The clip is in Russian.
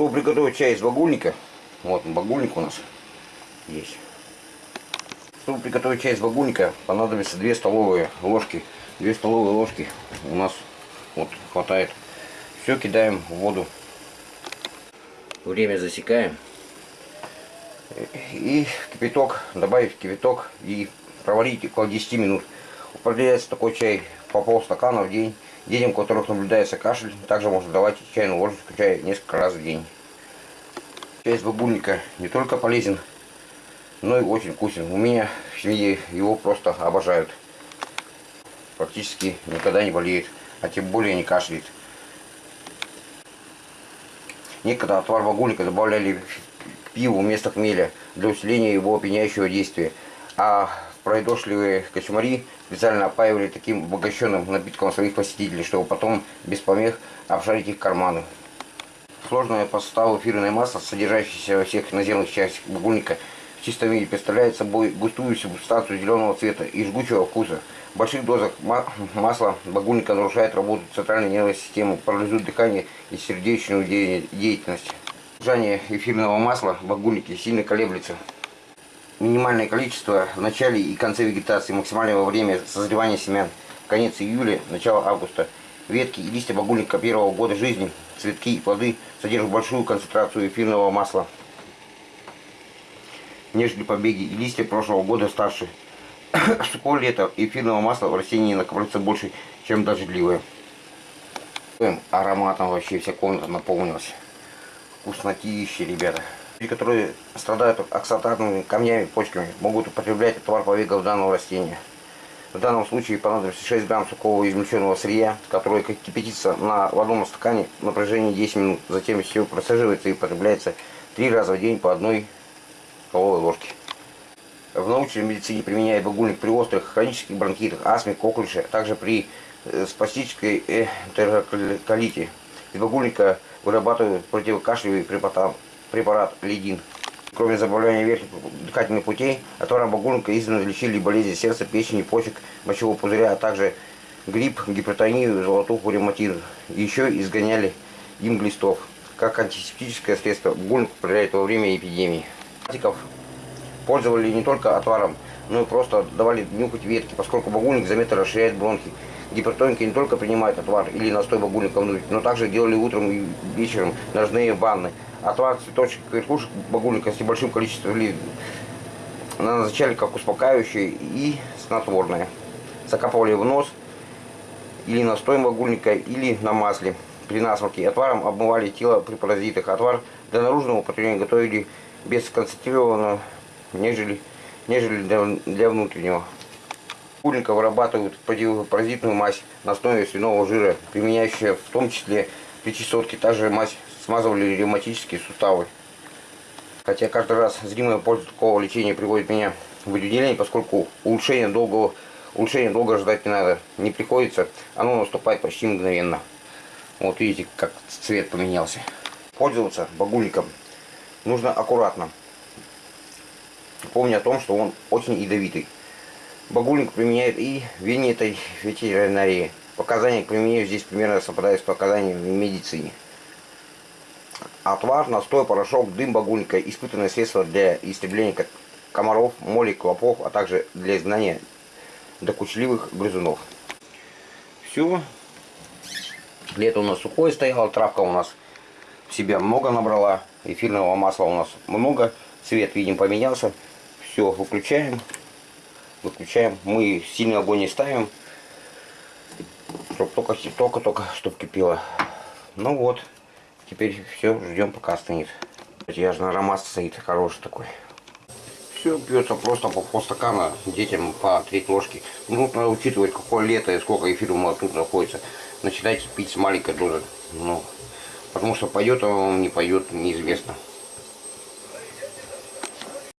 Чтобы приготовить чай из багульника, вот багульник у нас есть. Чтобы приготовить чай из багульника, понадобится 2 столовые ложки. 2 столовые ложки у нас вот хватает. Все кидаем в воду. Время засекаем. И кипяток, добавить кипяток и проварить около 10 минут. Употребляется такой чай по полстакана в день. Детям, у которых наблюдается кашель, также можно давать чайную ложечку чая несколько раз в день. Чай из бабульника не только полезен, но и очень вкусен. У меня в семье его просто обожают. Практически никогда не болеет, а тем более не кашляет. Некогда отвар багульника добавляли к пиву вместо хмеля для усиления его опьяняющего действия. А пройдошливые кочмари специально опаивали таким обогащенным напитком своих посетителей, чтобы потом без помех обшарить их карманы. Сложное по составу эфирное масло, содержащееся во всех наземных частях багульника, в чистом виде представляет собой густую субстанцию зеленого цвета и жгучего вкуса. В больших дозах масла багульника нарушает работу центральной нервной системы, парализует дыхание и сердечную деятельность. Содержание эфирного масла в багульнике сильно колеблется минимальное количество в начале и конце вегетации, максимальное время созревания семян, конец июля, начало августа. Ветки и листья багульника первого года жизни, цветки и плоды содержат большую концентрацию эфирного масла, нежели побеги и листья прошлого года старше. Сухое лето эфирного масла в растении накапливается больше, чем дождливое. Ароматом вообще вся комната наполнилась. Вкуснотища, ребята. Люди, которые страдают оксатарными камнями, почками, могут употреблять товар повегов данного растения. В данном случае понадобится 6 грамм сухого измельченного сырья, которое кипятится на водном стакане на протяжении 10 минут. Затем все процеживается и употребляется 3 раза в день по одной столовой ложке. В научной медицине применяют багульник при острых хронических бронхитах, астме, коклюше, а также при э, спастической энтероколите. Из багульника вырабатывают противокашлевые препараты препарат лидин. Кроме забавления верхних дыхательных путей, отваром багульника издавна лечили болезни сердца, печени, почек, мочевого пузыря, а также грипп, гипертонию, золотуху, ревматизм. Еще изгоняли им глистов. Как антисептическое средство багульник употребляют во время эпидемии. Пользовали не только отваром, но и просто давали нюхать ветки, поскольку багульник заметно расширяет бронхи. Гипертоники не только принимают отвар или настой багульника но также делали утром и вечером ножные ванны. Отвар цветочек верхушек багульника с небольшим количеством ли назначали как успокаивающее и снотворное. Закапывали в нос или настоем багульника, или на масле. При насморке отваром обмывали тело при паразитах. Отвар для наружного употребления готовили без концентрированного, нежели, нежели для, для внутреннего. Багульника вырабатывают противопаразитную мазь на основе свиного жира, применяющая в том числе при чесотке. Также мазь смазывали ревматические суставы. Хотя каждый раз зримая польза такого лечения приводит меня в выделение, поскольку улучшение долгого улучшение долго ждать не надо. Не приходится, оно наступает почти мгновенно. Вот видите, как цвет поменялся. Пользоваться багульником нужно аккуратно. Помня о том, что он очень ядовитый. Багульник применяет и в этой ветеринарии. Показания к применению здесь примерно совпадают с показаниями в медицине. Отвар, настой, порошок, дым багульника, испытанное средство для истребления комаров, молей, клопов, а также для изгнания докучливых грызунов. Все. Лето у нас сухое стояло, травка у нас в себя много набрала, эфирного масла у нас много, цвет, видим, поменялся. Все, выключаем. Выключаем. Мы сильный огонь не ставим, чтобы только-только, только, только, чтобы кипело. Ну вот. Теперь все, ждем пока остынет. Я же на аромат стоит хороший такой. Все пьется просто по полстакана детям по треть ложки. Нужно учитывать, какое лето и сколько эфира тут находится. Начинайте пить с маленькой дозы. Ну, потому что пойдет он, не пойдет, неизвестно.